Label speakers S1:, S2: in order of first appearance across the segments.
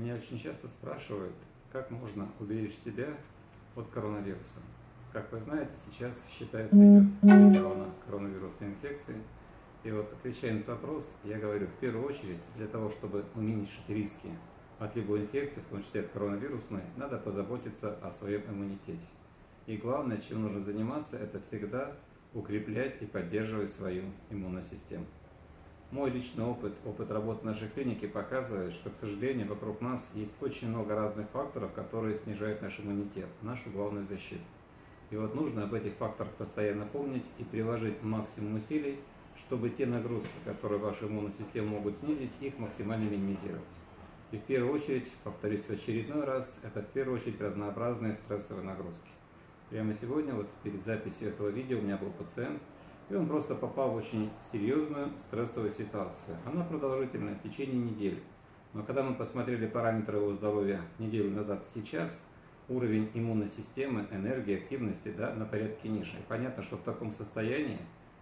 S1: Меня очень часто спрашивают, как можно уберечь себя от коронавируса. Как вы знаете, сейчас считается идет волна коронавирусной инфекции. И вот отвечая на этот вопрос, я говорю, в первую очередь, для того, чтобы уменьшить риски от любой инфекции, в том числе от коронавирусной, надо позаботиться о своем иммунитете. И главное, чем нужно заниматься, это всегда укреплять и поддерживать свою иммунную систему. Мой личный опыт, опыт работы нашей клинике показывает, что, к сожалению, вокруг нас есть очень много разных факторов, которые снижают наш иммунитет, нашу главную защиту. И вот нужно об этих факторах постоянно помнить и приложить максимум усилий, чтобы те нагрузки, которые вашу иммунную систему могут снизить, их максимально минимизировать. И в первую очередь, повторюсь в очередной раз, это в первую очередь разнообразные стрессовые нагрузки. Прямо сегодня, вот перед записью этого видео, у меня был пациент, и он просто попал в очень серьезную стрессовую ситуацию. Она продолжительная, в течение недели. Но когда мы посмотрели параметры его здоровья неделю назад и сейчас, уровень иммунной системы, энергии, активности да, на порядке ниже. И понятно, что в таком состоянии,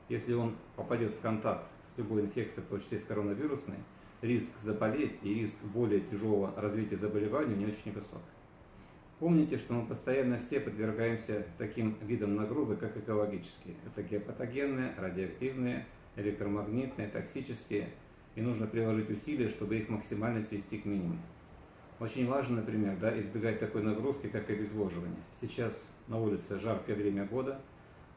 S1: если он попадет в контакт с любой инфекцией, в том числе с коронавирусной, риск заболеть и риск более тяжелого развития заболевания не очень высок. Помните, что мы постоянно все подвергаемся таким видам нагрузок, как экологические. Это геопатогенные, радиоактивные, электромагнитные, токсические. И нужно приложить усилия, чтобы их максимально свести к минимуму. Очень важно, например, да, избегать такой нагрузки, как обезвоживание. Сейчас на улице жаркое время года,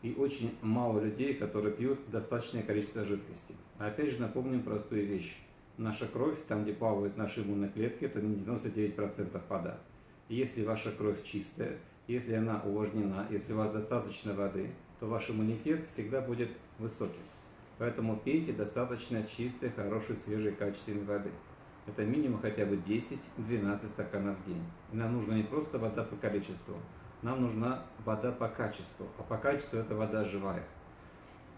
S1: и очень мало людей, которые пьют достаточное количество жидкости. А опять же напомним простую вещь. Наша кровь, там где плавают наши иммунные клетки, это не 99% вода если ваша кровь чистая, если она увлажнена, если у вас достаточно воды, то ваш иммунитет всегда будет высоким. Поэтому пейте достаточно чистой, хорошей, свежей, качественной воды. Это минимум хотя бы 10-12 стаканов в день. И нам нужна не просто вода по количеству, нам нужна вода по качеству. А по качеству это вода живая.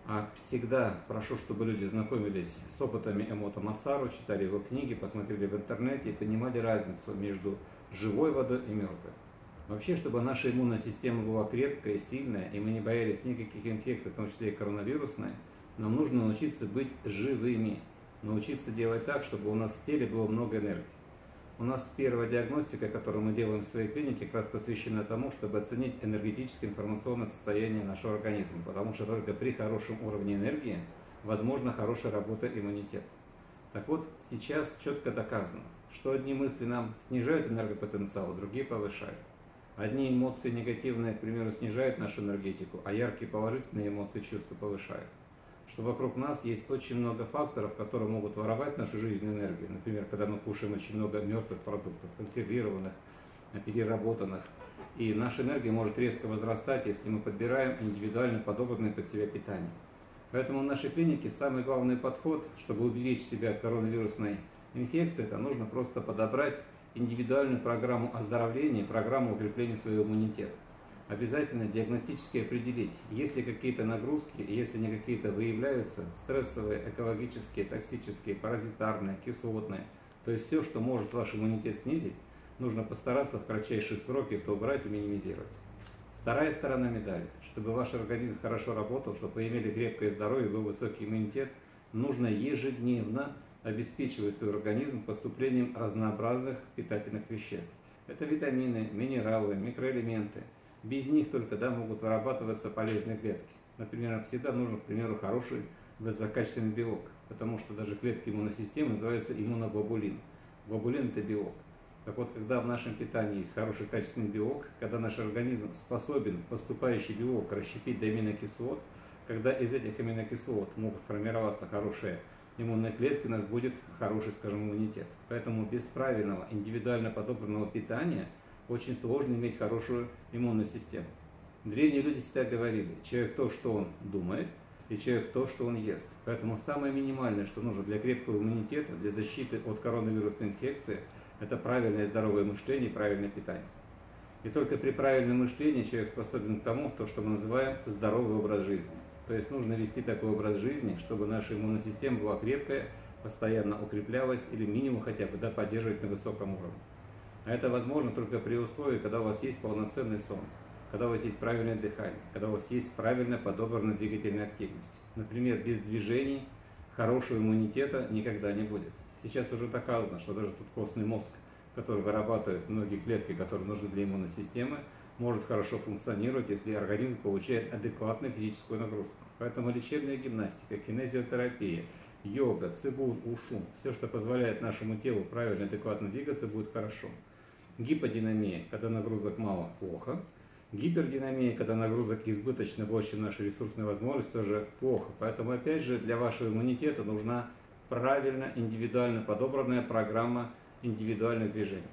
S1: А всегда прошу, чтобы люди знакомились с опытами Эмота Масару, читали его книги, посмотрели в интернете и понимали разницу между живой водой и мертвой. Вообще, чтобы наша иммунная система была крепкая, сильная, и мы не боялись никаких инфекций, в том числе и коронавирусной, нам нужно научиться быть живыми, научиться делать так, чтобы у нас в теле было много энергии. У нас первая диагностика, которую мы делаем в своей клинике, как раз посвящена тому, чтобы оценить энергетическое информационное состояние нашего организма, потому что только при хорошем уровне энергии возможна хорошая работа иммунитета. Так вот, сейчас четко доказано, что одни мысли нам снижают энергопотенциал, другие повышают. Одни эмоции негативные, к примеру, снижают нашу энергетику, а яркие положительные эмоции, чувства повышают. Что вокруг нас есть очень много факторов, которые могут воровать нашу жизненную энергию. Например, когда мы кушаем очень много мертвых продуктов, консервированных, переработанных. И наша энергия может резко возрастать, если мы подбираем индивидуально подобранное под себя питание. Поэтому в нашей клинике самый главный подход, чтобы уберечь себя от коронавирусной инфекции, это нужно просто подобрать индивидуальную программу оздоровления, программу укрепления своего иммунитета. Обязательно диагностически определить, есть ли какие-то нагрузки, если они какие-то выявляются, стрессовые, экологические, токсические, паразитарные, кислотные, то есть все, что может ваш иммунитет снизить, нужно постараться в кратчайшие сроки это убрать и минимизировать. Вторая сторона медали. Чтобы ваш организм хорошо работал, чтобы вы имели крепкое здоровье, был высокий иммунитет, нужно ежедневно обеспечивать свой организм поступлением разнообразных питательных веществ. Это витамины, минералы, микроэлементы. Без них только да, могут вырабатываться полезные клетки. Например, всегда нужен, к примеру, хороший высококачественный белок, потому что даже клетки иммунной системы называются иммуноглобулин. Глобулин – это белок. Так вот, когда в нашем питании есть хороший качественный белок, когда наш организм способен поступающий белок расщепить до аминокислот, когда из этих аминокислот могут формироваться хорошие иммунной клетки у нас будет хороший, скажем, иммунитет. Поэтому без правильного, индивидуально подобранного питания очень сложно иметь хорошую иммунную систему. Древние люди всегда говорили, человек то, что он думает, и человек то, что он ест. Поэтому самое минимальное, что нужно для крепкого иммунитета, для защиты от коронавирусной инфекции, это правильное здоровое мышление и правильное питание. И только при правильном мышлении человек способен к тому, то, что мы называем здоровый образ жизни. То есть нужно вести такой образ жизни, чтобы наша иммунная система была крепкая, постоянно укреплялась или минимум хотя бы да, поддерживать на высоком уровне. А это возможно только при условии, когда у вас есть полноценный сон, когда у вас есть правильное дыхание, когда у вас есть правильно подобранная двигательная активность. Например, без движений хорошего иммунитета никогда не будет. Сейчас уже доказано, что даже тут костный мозг который вырабатывает многие клетки, которые нужны для иммунной системы, может хорошо функционировать, если организм получает адекватную физическую нагрузку. Поэтому лечебная гимнастика, кинезиотерапия, йога, цибун, ушу, все, что позволяет нашему телу правильно, адекватно двигаться, будет хорошо. Гиподинамия, когда нагрузок мало, плохо. Гипердинамия, когда нагрузок избыточно больше, чем наши ресурсные возможности, тоже плохо. Поэтому, опять же, для вашего иммунитета нужна правильно, индивидуально подобранная программа индивидуальных движений.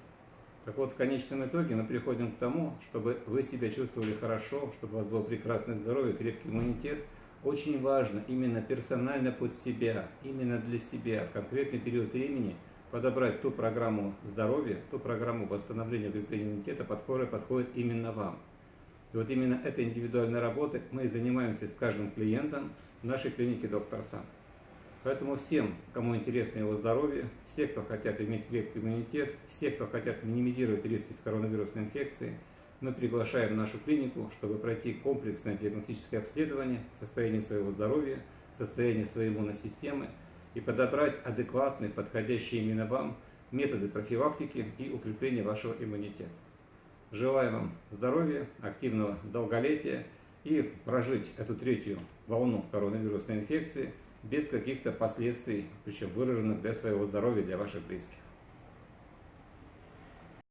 S1: Так вот, в конечном итоге мы приходим к тому, чтобы вы себя чувствовали хорошо, чтобы у вас было прекрасное здоровье, крепкий иммунитет. Очень важно именно персонально под себя, именно для себя в конкретный период времени подобрать ту программу здоровья, ту программу восстановления укрепления иммунитета, которая подходит именно вам. И вот именно этой индивидуальной работой мы и занимаемся с каждым клиентом в нашей клинике «Доктор Сан». Поэтому всем, кому интересно его здоровье, все, кто хотят иметь крепкий иммунитет, все, кто хотят минимизировать риски с коронавирусной инфекцией, мы приглашаем в нашу клинику, чтобы пройти комплексное диагностическое обследование состояния своего здоровья, состояния своей иммунной системы и подобрать адекватные, подходящие именно вам методы профилактики и укрепления вашего иммунитета. Желаю вам здоровья, активного долголетия и прожить эту третью волну коронавирусной инфекции без каких-то последствий, причем выраженных для своего здоровья, для ваших близких.